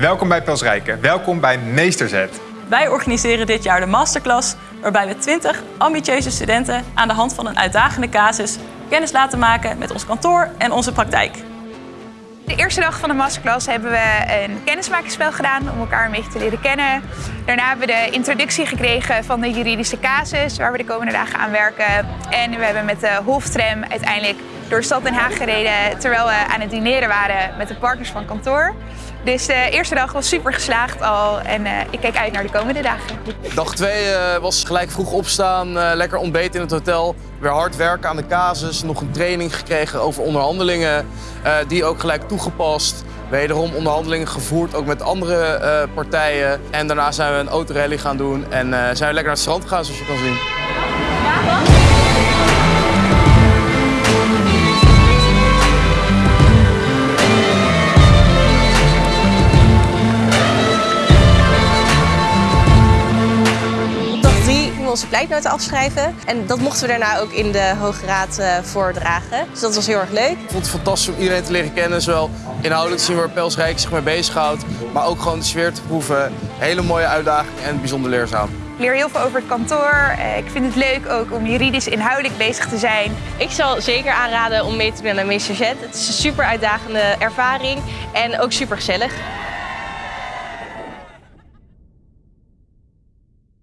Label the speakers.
Speaker 1: Welkom bij Pelsrijken. Welkom bij Meesterzet.
Speaker 2: Wij organiseren dit jaar de masterclass, waarbij we 20 ambitieuze studenten aan de hand van een uitdagende casus kennis laten maken met ons kantoor en onze praktijk.
Speaker 3: De eerste dag van de masterclass hebben we een kennismakingsspel gedaan om elkaar een beetje te leren kennen. Daarna hebben we de introductie gekregen van de juridische casus waar we de komende dagen aan werken. En we hebben met de Hoftram uiteindelijk door stad Den Haag gereden terwijl we aan het dineren waren met de partners van kantoor. Dus de eerste dag was super geslaagd al en uh, ik kijk uit naar de komende dagen.
Speaker 4: Dag 2 uh, was gelijk vroeg opstaan, uh, lekker ontbeten in het hotel. Weer hard werken aan de casus, nog een training gekregen over onderhandelingen. Die ook gelijk toegepast. Wederom onderhandelingen gevoerd, ook met andere partijen. En daarna zijn we een autorally gaan doen en zijn we lekker naar het strand gegaan, zoals je kan zien.
Speaker 5: Onze pleitnoten afschrijven. En dat mochten we daarna ook in de Hoge Raad uh, voordragen. Dus dat was heel erg leuk. Ik
Speaker 4: vond het fantastisch om iedereen te leren kennen. Zowel inhoudelijk te zien waar Pelsrijk zich mee bezighoudt. Maar ook gewoon de sfeer te proeven. Hele mooie uitdaging en bijzonder leerzaam.
Speaker 3: Ik leer heel veel over het kantoor. Ik vind het leuk ook om juridisch inhoudelijk bezig te zijn.
Speaker 5: Ik zal zeker aanraden om mee te doen aan Meester Z. Het is een super uitdagende ervaring en ook super gezellig.